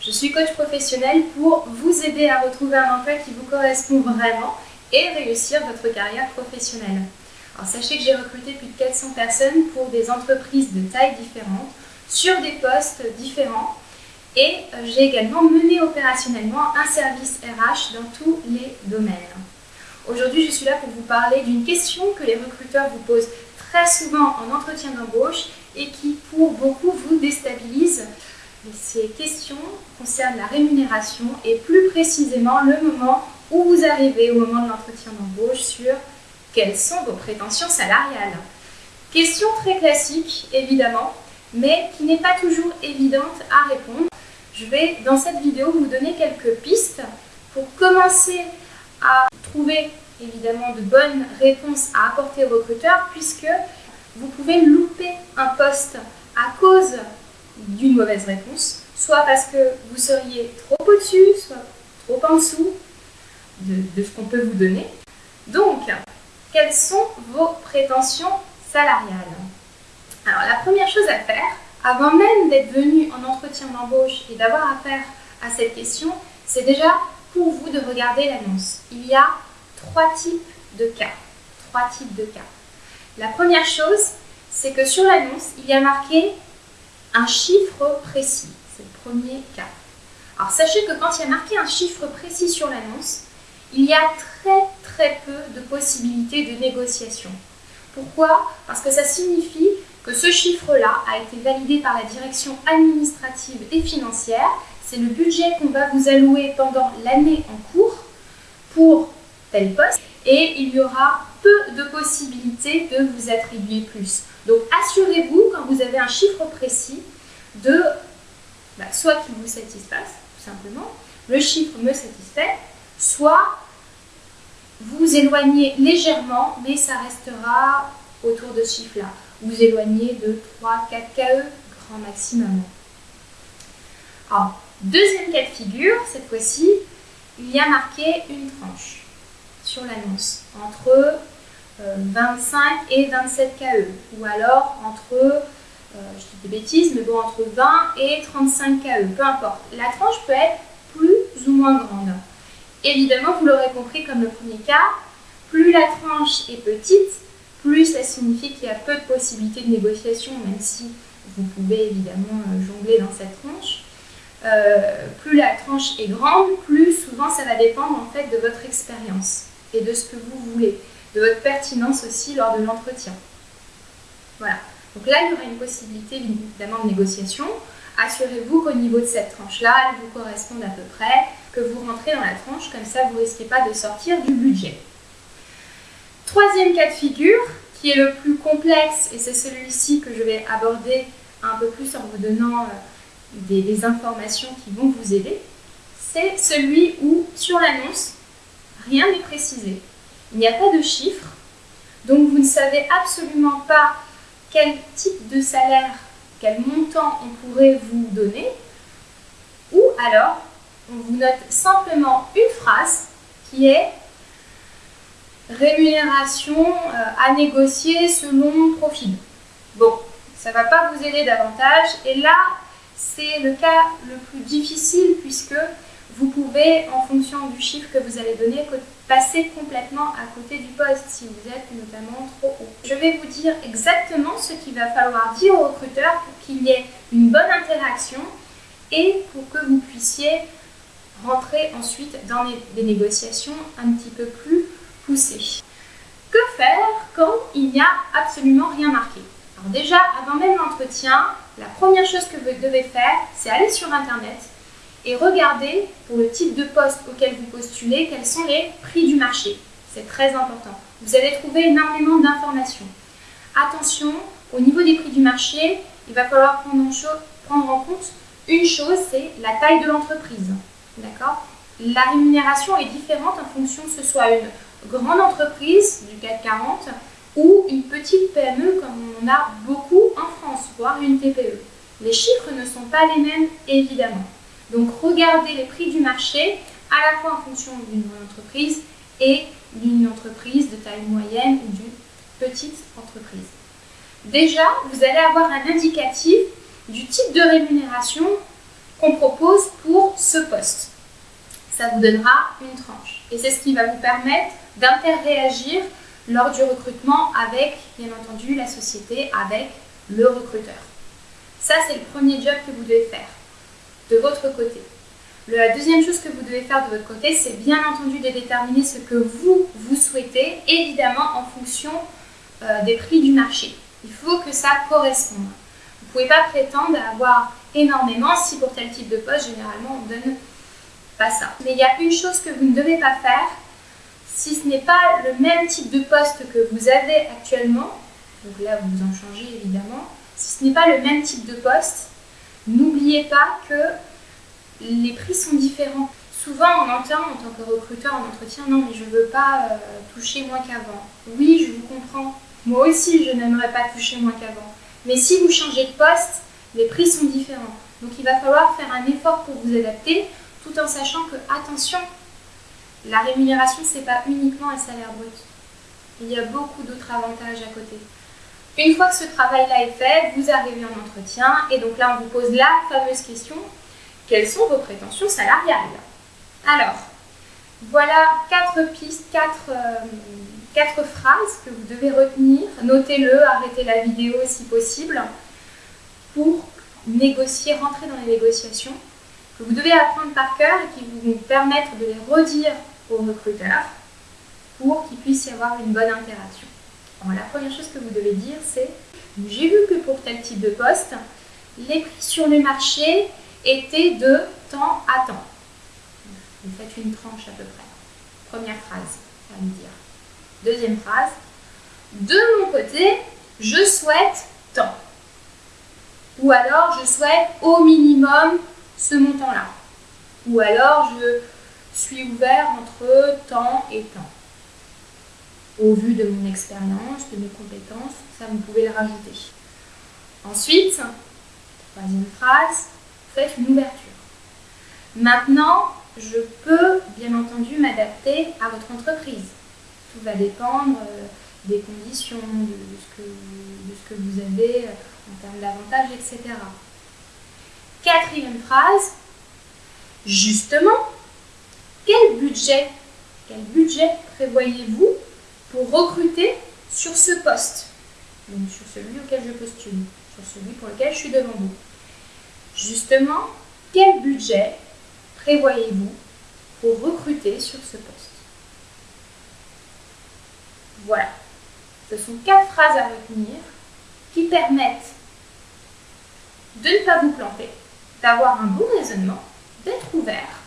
Je suis coach professionnel pour vous aider à retrouver un emploi qui vous correspond vraiment et réussir votre carrière professionnelle. Sachez que j'ai recruté plus de 400 personnes pour des entreprises de tailles différentes, sur des postes différents et euh, j'ai également mené opérationnellement un service RH dans tous les domaines. Aujourd'hui, je suis là pour vous parler d'une question que les recruteurs vous posent très souvent en entretien d'embauche et qui, pour beaucoup, vous déstabilise. Ces questions concernent la rémunération et plus précisément le moment où vous arrivez au moment de l'entretien d'embauche sur quelles sont vos prétentions salariales. Question très classique, évidemment, mais qui n'est pas toujours évidente à répondre. Je vais dans cette vidéo vous donner quelques pistes pour commencer à trouver évidemment de bonnes réponses à apporter aux recruteurs puisque vous pouvez louper un poste à cause d'une mauvaise réponse, soit parce que vous seriez trop au-dessus, soit trop en dessous de, ce qu'on peut vous donner. Donc, quelles sont vos prétentions salariales? Alors, la première chose à faire, avant même d'être venu en entretien d'embauche et d'avoir affaire à cette question, c'est déjà pour vous de regarder l'annonce. Il y a trois types de cas. Trois types de cas. La première chose, c'est que sur l'annonce, il y a marqué un chiffre précis. C'est le premier cas. Alors sachez que quand il y a marqué un chiffre précis sur l'annonce, il y a très très peu de possibilités de négociation. Pourquoi? Parce que ça signifie que ce chiffre-là a été validé par la direction administrative et financière. C'est le budget qu'on va vous allouer pendant l'année en cours pour tel poste et il y aura peu de possibilités de vous attribuer plus. Donc assurez-vous quand vous avez un chiffre précis de bah, soit qu'il vous satisfasse, tout simplement, le chiffre me satisfait, soit vous éloignez légèrement, mais ça restera autour de ce chiffre-là. Vous éloignez de 3, 4 KE, grand maximum. Alors, deuxième cas de figure, cette fois-ci, il y a marqué une tranche sur l'annonce entre 25 euh, et 27 KE ou alors entre, euh, je dis des bêtises, mais bon, entre 20 et 35 KE, peu importe. La tranche peut être plus ou moins grande. Évidemment, vous l'aurez compris comme le premier cas, plus la tranche est petite, plus ça signifie qu'il y a peu de possibilités de négociation, même si vous pouvez évidemment euh, jongler dans cette tranche. plus la tranche est grande, plus souvent ça va dépendre en fait de votre expérience et de ce que vous voulez, de votre pertinence aussi lors de l'entretien. Voilà. Donc là, il y aura une possibilité évidemment de négociation. Assurez-vous qu'au niveau de cette tranche-là, elle vous corresponde à peu près, que vous rentrez dans la tranche, comme ça vous ne risquez pas de sortir du budget. Troisième cas de figure, qui est le plus complexe, et c'est celui-ci que je vais aborder un peu plus en vous donnant euh, des, des informations qui vont vous aider, c'est celui où, sur l'annonce, rien n'est précisé. Il n'y a pas de chiffres, donc vous ne savez absolument pas quel type de salaire, quel montant on pourrait vous donner, ou alors on vous note simplement une phrase qui est rémunération euh, à négocier selon profil. Bon, ça ne va pas vous aider davantage et là c'est le cas le plus difficile puisque vous pouvez, en fonction du chiffre que vous allez donner, passer complètement à côté du poste si vous êtes notamment trop haut. Je vais vous dire exactement ce qu'il va falloir dire au recruteur pour qu'il y ait une bonne interaction et pour que vous puissiez rentrer ensuite dans des négociations un petit peu plus poussées. Que faire quand il n'y a absolument rien marqué? Alors déjà, avant même l'entretien, la première chose que vous devez faire, c'est aller sur Internet et regardez pour le type de poste auquel vous postulez quels sont les prix du marché. C'est très important. Vous allez trouver énormément d'informations. Attention, au niveau des prix du marché, il va falloir prendre en, en compte une chose, c'est la taille de l'entreprise. D'accord? La rémunération est différente en fonction que ce soit une grande entreprise du CAC 40 ou une petite PME comme on a beaucoup en France, voire une TPE. Les chiffres ne sont pas les mêmes évidemment. Donc regardez les prix du marché à la fois en fonction d'une entreprise et d'une entreprise de taille moyenne ou d'une petite entreprise. Déjà, vous allez avoir un indicatif du type de rémunération qu'on ce poste. Ça vous donnera une tranche. Et c'est ce qui va vous permettre d'interréagir lors du recrutement avec, bien entendu, la société, avec le recruteur. Ça, c'est le premier job que vous devez faire de votre côté. La deuxième chose que vous devez faire de votre côté, c'est bien entendu de déterminer ce que vous, vous souhaitez, évidemment en fonction euh, des prix du marché. Il faut que ça corresponde. Vous ne pouvez pas prétendre avoir énormément si pour tel type de poste, généralement, on ne donne pas ça. Mais il y a une chose que vous ne devez pas faire, si ce n'est pas le même type de poste que vous avez actuellement, donc là vous en changez évidemment, si ce n'est pas le même type de poste, n'oubliez pas que les prix sont différents. Souvent on entend en tant que recruteur en entretien, non mais je ne veux pas euh, toucher moins qu'avant. Oui, je vous comprends. Moi aussi, je n'aimerais pas toucher moins qu'avant. Mais si vous changez de poste, les prix sont différents. Donc il va falloir faire un effort pour vous adapter, tout en sachant que, attention, la rémunération, ce n'est pas uniquement un salaire brut. Il y a beaucoup d'autres avantages à côté. Une fois que ce travail-là est fait, vous arrivez en entretien et donc là, on vous pose la fameuse question quelles sont vos prétentions salariales? Alors, voilà quatre pistes, quatre, euh, quatre phrases que vous devez retenir. Notez-le, arrêtez la vidéo si possible pour négocier, rentrer dans les négociations que vous devez apprendre par cœur et qui vont vous permettre de les redire aux recruteurs pour qu'il puisse y avoir une bonne interaction. La première chose que vous devez dire, c'est j'ai vu que pour tel type de poste, les prix sur le marché étaient de temps à temps. Vous faites une tranche à peu près. Première phrase à me dire. Deuxième phrase, de mon côté, je souhaite tant. Ou alors, je souhaite au minimum ce montant-là. Ou alors, je suis ouvert entre temps et temps. Au vu de mon expérience, de mes compétences, ça vous pouvez le rajouter. Ensuite, troisième phrase, faites une ouverture. Maintenant, je peux bien entendu m'adapter à votre entreprise. Tout va dépendre euh, des conditions, de ce, que, vous avez euh, en termes d'avantages, etc. Quatrième phrase, justement, quel budget prévoyez-vous recruter sur ce poste Donc sur celui auquel je postule, sur celui pour lequel je suis devant vous. Justement, quel budget prévoyez-vous pour recruter sur ce poste? Voilà. Ce sont quatre phrases à retenir qui permettent de ne pas vous planter, d'avoir un bon raisonnement, d'être ouvert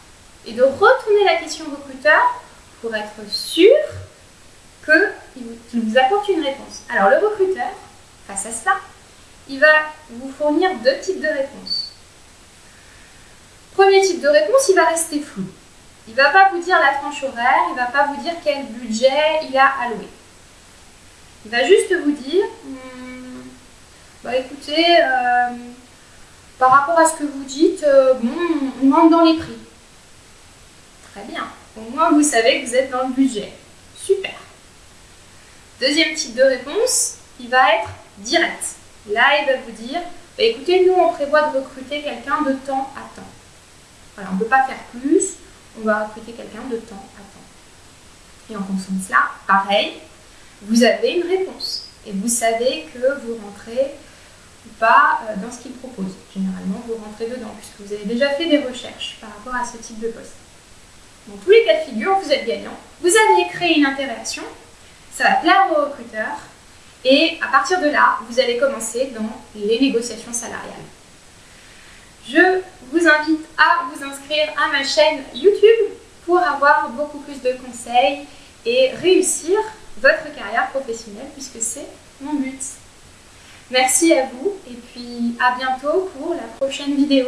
et de retourner la question au recruteur pour être sûr qu'il vous apporte une réponse. Alors le recruteur, face à cela, il va vous fournir deux types de réponses. Premier type de réponse, il va rester flou. Il ne va pas vous dire la tranche horaire, il ne va pas vous dire quel budget il a alloué. Il va juste vous dire, hmm, bah écoutez, euh, par rapport à ce que vous dites, euh, bon, on rentre dans les prix. Très bien. Au moins, vous savez que vous êtes dans le budget. Super. Deuxième type de réponse, il va être direct. Là, il va vous dire, bah, écoutez, nous, on prévoit de recruter quelqu'un de temps à temps. Voilà, on ne peut pas faire plus, on va recruter quelqu'un de temps à temps. Et en fonction de cela, pareil, vous avez une réponse. Et vous savez que vous rentrez ou pas euh, dans ce qu'il propose. Généralement, vous rentrez dedans, puisque vous avez déjà fait des recherches par rapport à ce type de poste. Dans tous les cas de figure, vous êtes gagnant. Vous avez créé une interaction, ça va plaire aux recruteurs, et à partir de là, vous allez commencer dans les négociations salariales. Je vous invite à vous inscrire à ma chaîne YouTube pour avoir beaucoup plus de conseils et réussir votre carrière professionnelle puisque c'est mon but. Merci à vous et puis à bientôt pour la prochaine vidéo.